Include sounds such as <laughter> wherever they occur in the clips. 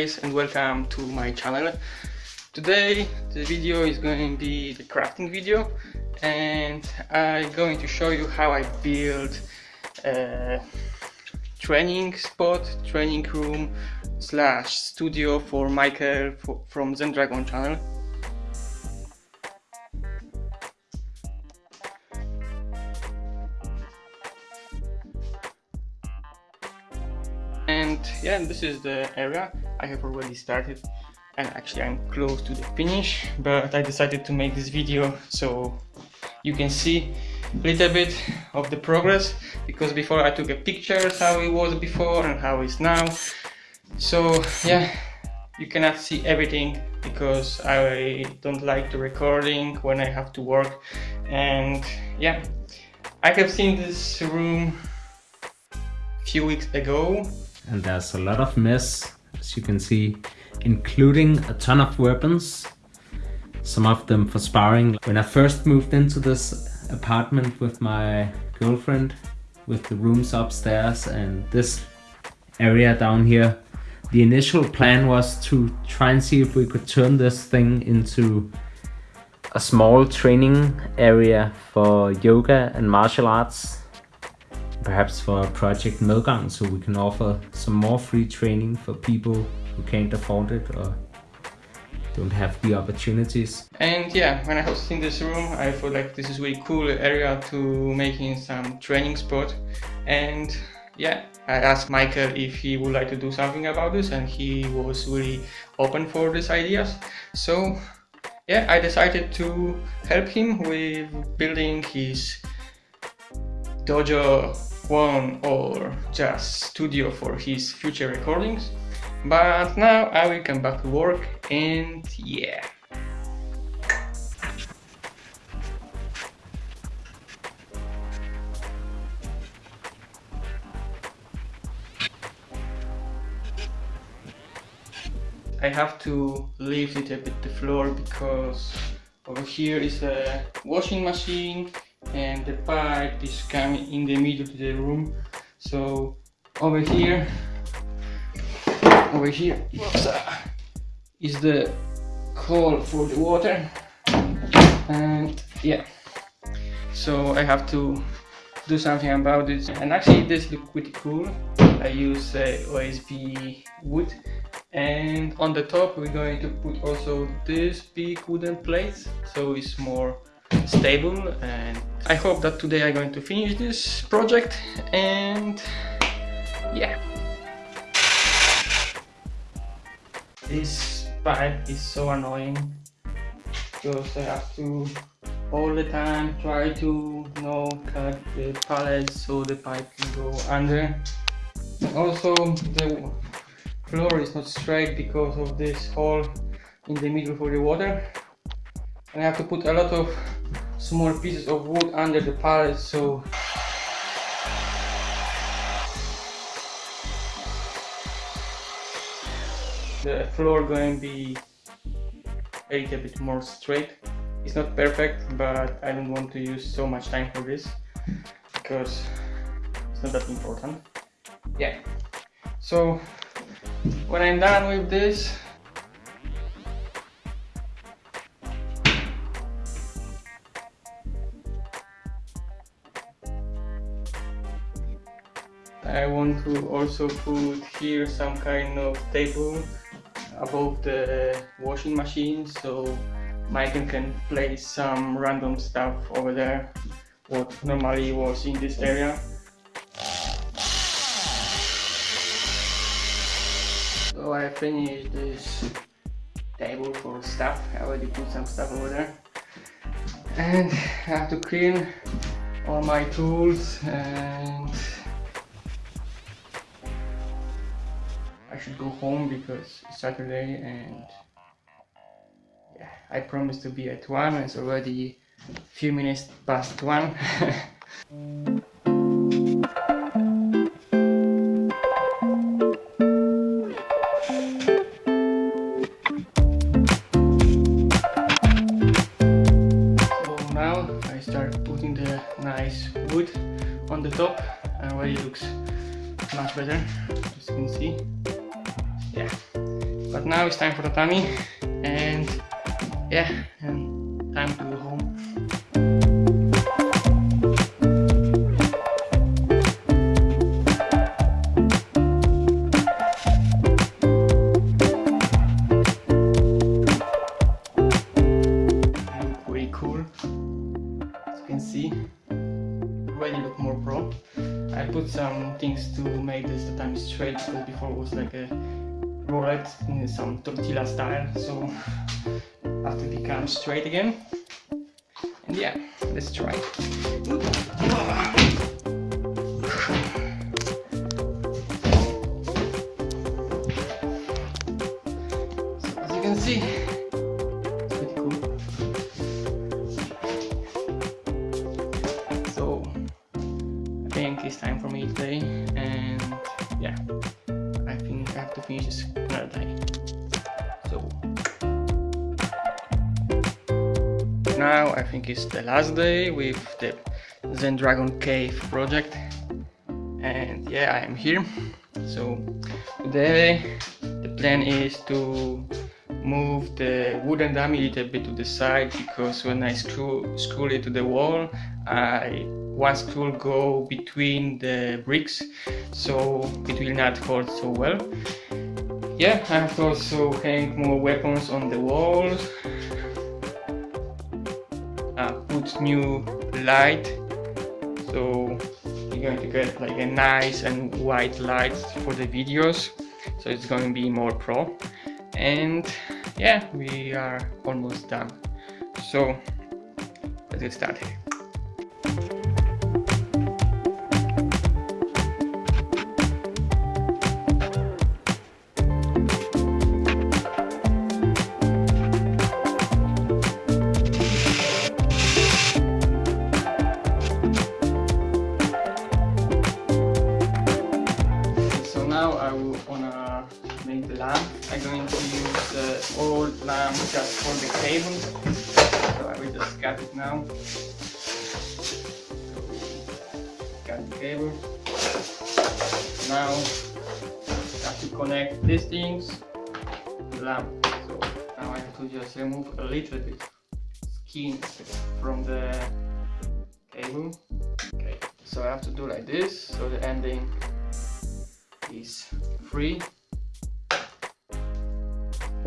guys and welcome to my channel. Today the video is going to be the crafting video and I'm going to show you how I build a training spot, training room slash studio for Michael from Zen Dragon channel. And yeah this is the area I have already started. And actually I'm close to the finish but I decided to make this video so you can see a little bit of the progress because before I took a pictures how it was before and how it's now. So yeah you cannot see everything because I don't like the recording when I have to work. And yeah I have seen this room few weeks ago and there's a lot of mess as you can see including a ton of weapons some of them for sparring. When I first moved into this apartment with my girlfriend with the rooms upstairs and this area down here the initial plan was to try and see if we could turn this thing into a small training area for yoga and martial arts perhaps for Project Medgang so we can offer some more free training for people who can't afford it or don't have the opportunities. And yeah, when I was in this room, I feel like this is really cool area to making some training spot. And yeah, I asked Michael if he would like to do something about this and he was really open for these ideas. So yeah, I decided to help him with building his dojo one or just studio for his future recordings. But now I will come back to work and yeah. I have to leave it a bit the floor because over here is a washing machine and the pipe is coming in the middle of the room. So over here over here is the hole for the water. And yeah. So I have to do something about it. And actually this looks pretty cool. I use uh, OSB wood. And on the top we're going to put also this big wooden plate so it's more stable and I hope that today I'm going to finish this project and yeah. This pipe is so annoying. Because I have to all the time try to you know cut the pallets so the pipe can go under. Also the floor is not straight because of this hole in the middle for the water. And I have to put a lot of small pieces of wood under the pallet so. The floor going to be a little bit more straight. It's not perfect but I don't want to use so much time for this because it's not that important. Yeah. So when I'm done with this I want to also put here some kind of table above the washing machine so Michael can place some random stuff over there what normally was in this area. So I finished this table for stuff. I already put some stuff over there. And I have to clean all my tools and should go home because it's Saturday and yeah, I promised to be at 1 and it's already a few minutes past 1 <laughs> So now I start putting the nice wood on the top and already looks much better as you can see yeah. But now it's time for the tummy and yeah and time to go home. Look really cool. As you can see already look more pro. I put some things to make this the time straight because before it was like a roulette in some tortilla style. So have to become straight again. And yeah let's try. So as you can see it's pretty cool. So I think it's time for me today and yeah I think I have to finish this now I think it's the last day with the Zen Dragon Cave project. And yeah I am here. So today the plan is to move the wooden dummy a little bit to the side because when I screw, screw it to the wall I one screw go between the bricks. So it will not hold so well. Yeah I have to also hang more weapons on the walls put new light. So you're going to get like a nice and white light for the videos. So it's going to be more pro. And yeah we are almost done. So let's get started connect these things lamp. So now I have to just remove a little bit skin from the cable. Okay, so I have to do like this so the ending is free.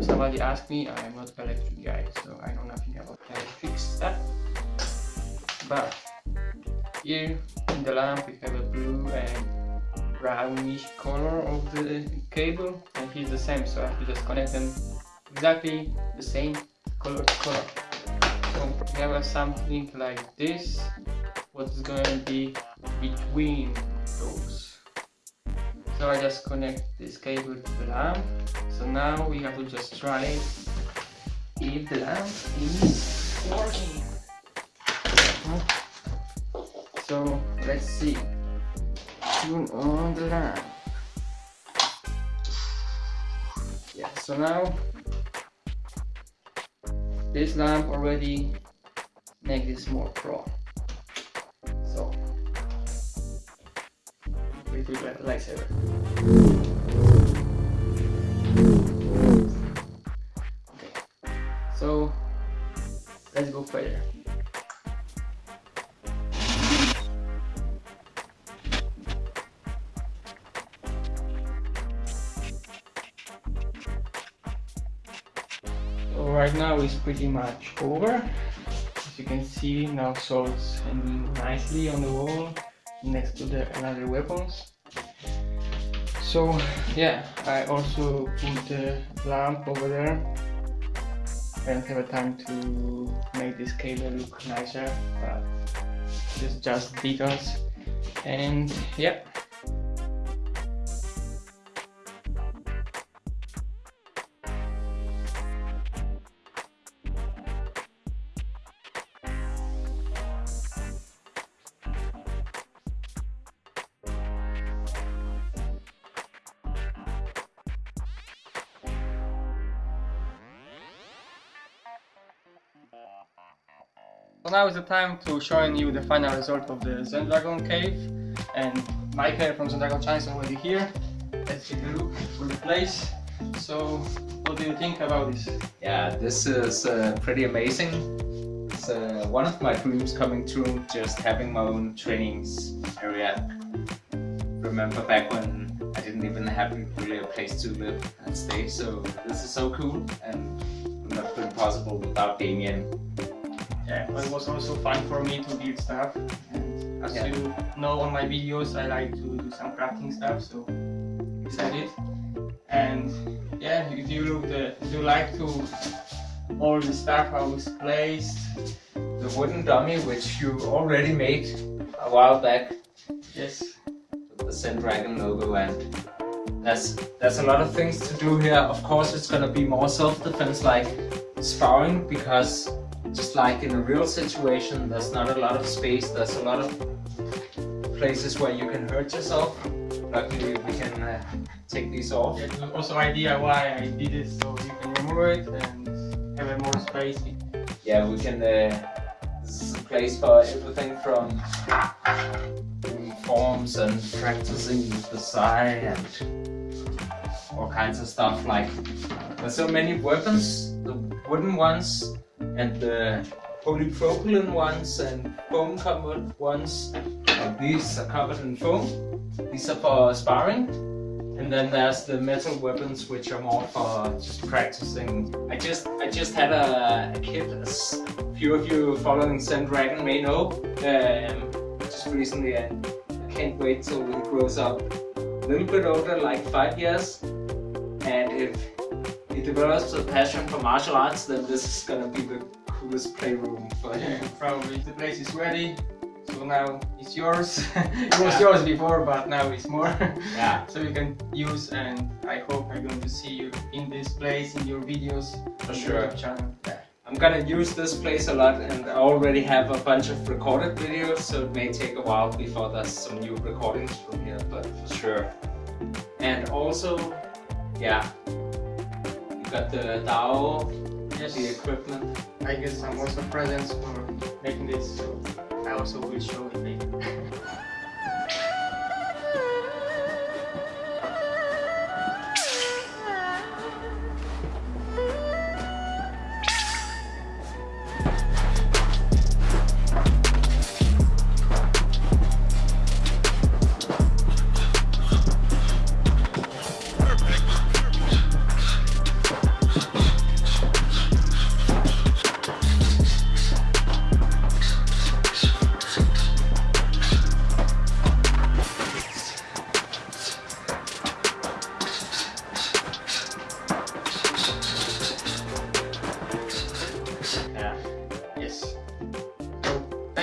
Somebody asked me, I'm not electric guy, so I know nothing about electric stuff. Eh? But here in the lamp we have a blue and brownish color of the cable and here's the same so I have to just connect them exactly the same color to color. So we have something like this, what's going to be between those. So I just connect this cable to the lamp. So now we have to just try if the lamp is working. So let's see. Turn on the lamp. Yeah, so now this lamp already make this more pro. So do like lightsaber. Okay, so let's go further. Right now is pretty much over. As you can see now swords hanging nicely on the wall next to the another weapons. So yeah, I also put the lamp over there. I don't have a time to make this cable look nicer, but it's just details. And yeah. So now is the time to showing you the final result of the Zen Dragon cave and Michael from Zen Dragon China is already here. Let's take a look for the place. So, what do you think about this? Yeah, this is uh, pretty amazing. It's uh, one of my dreams coming true, just having my own trainings area. Remember back when I didn't even have really a place to live and stay, so this is so cool and not been possible without Damien. Yeah, but it was also fun for me to build stuff. And as Yeah. you know on my videos, I like to do some crafting stuff, so did. And yeah, if you look the, if you like to all the stuff I was placed, The wooden dummy, which you already made a while back, yes, the Zen Dragon logo and there's, there's a lot of things to do here. Of course it's gonna be more self-defense like sparring because just like in a real situation there's not a lot of space, there's a lot of places where you can hurt yourself. Luckily we can uh, take these off. That's also idea why I did it, so you can remove it and have a more space. Yeah, we can. Uh, this is a place for everything from forms and practicing with the sai and all kinds of stuff. Like so many weapons, the wooden ones and the polypropylene ones and foam covered ones. Like these are covered in foam. These are for sparring. And then there's the metal weapons, which are more for just practicing. I just I just had a, a kid, as a few of you following Zen Dragon may know, um, just recently, and I can't wait till he grows up a little bit older, like five years. And if he develops a passion for martial arts, then this is gonna be the coolest playroom for Yeah, <laughs> probably the place is ready. So now it's yours. <laughs> it was yours before, but now it's more. <laughs> Yeah, so you can use and I hope I'm going to see you in this place in your videos for sure. YouTube channel. Yeah. I'm gonna use this place a lot and I already have a bunch of recorded videos so it may take a while before there's some new recordings from here but for sure. And also, yeah, you got the DAO, Yes, the equipment. I get some also presents for making this, so I also will show it later.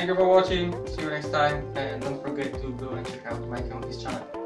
Thank you for watching. See you next time, and don't forget to go and check out my his channel.